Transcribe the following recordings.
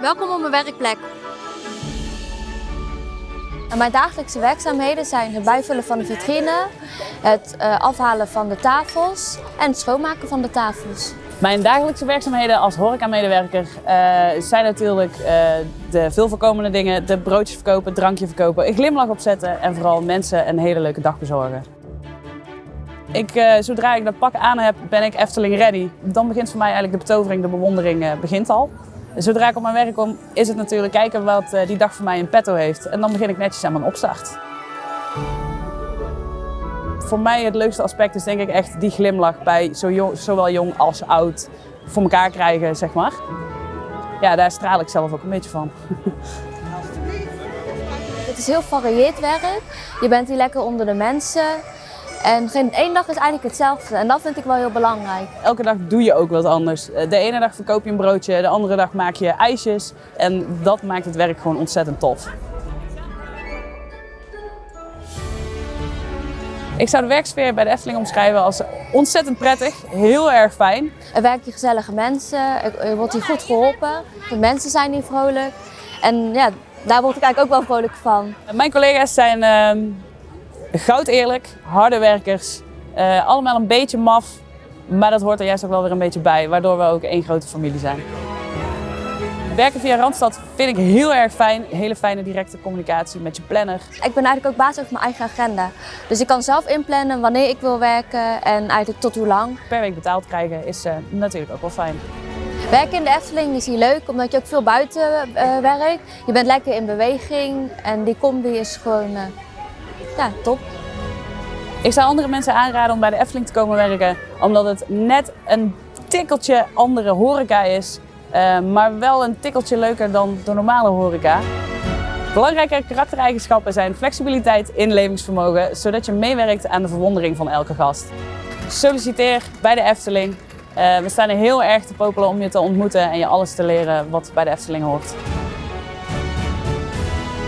Welkom op mijn werkplek. Mijn dagelijkse werkzaamheden zijn het bijvullen van de vitrine, het eh, afhalen van de tafels en het schoonmaken van de tafels. Mijn dagelijkse werkzaamheden als horecamedewerker uh, zijn natuurlijk eh, de veelvoorkomende dingen. De broodjes verkopen, drankje verkopen, een glimlach opzetten en vooral mensen een hele leuke dag bezorgen. Ik, eh, zodra ik dat pak aan heb, ben ik Efteling ready. Dan begint voor mij eigenlijk de betovering, de bewondering eh, begint al. Zodra ik op mijn werk kom, is het natuurlijk kijken wat eh, die dag voor mij in petto heeft. En dan begin ik netjes aan mijn opstart. Voor mij het leukste aspect is denk ik echt die glimlach bij zo jong- zowel jong als oud voor elkaar krijgen, zeg maar. Ja, daar straal ik zelf ook een beetje van. Het is heel varieerd werk. Je bent hier lekker onder de mensen. En geen één dag is eigenlijk hetzelfde. En dat vind ik wel heel belangrijk. Elke dag doe je ook wat anders. Eh, De ene dag verkoop je een broodje, de andere dag maak je ijsjes. En dat maakt het werk gewoon ontzettend tof. Ik zou de werksfeer bij de Efteling omschrijven als ontzettend prettig, heel erg fijn. Er werken hier gezellige mensen. Er er wordt hier goed geholpen. De mensen zijn hier vrolijk. En ja, daar word ik eigenlijk ook wel vrolijk van. Mijn collega's zijn ehm goud eerlijk, harde werkers, eh, allemaal een beetje maf, maar dat hoort er juist ook wel weer een beetje bij, waardoor we ook één grote familie zijn. Werken via Randstad vind ik heel erg fijn, hele fijne directe communicatie met je planner. Ik ben eigenlijk ook baas over mijn eigen agenda. Dus ik kan zelf inplannen wanneer ik wil werken en eigenlijk tot hoe lang. Per week betaald krijgen is eh, natuurlijk ook wel fijn. Werken in de Efteling is hier leuk omdat je ook veel buiten eh, werkt. Je bent lekker in beweging en die combi is gewoon ja, top. Ik zou andere mensen aanraden om bij de Efteling te komen werken, omdat het net een tikkeltje andere horeca is, eh, maar wel een tikkeltje leuker dan de normale horeca. Belangrijke karaktereigenschappen zijn flexibiliteit, inlevingsvermogen, zodat je meewerkt aan de verwondering van elke gast. Solliciteer bij de Efteling. Eh, we staan er heel erg te popelen om je te ontmoeten en je alles te leren wat bij de Efteling hoort.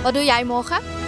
Wat doe jij morgen?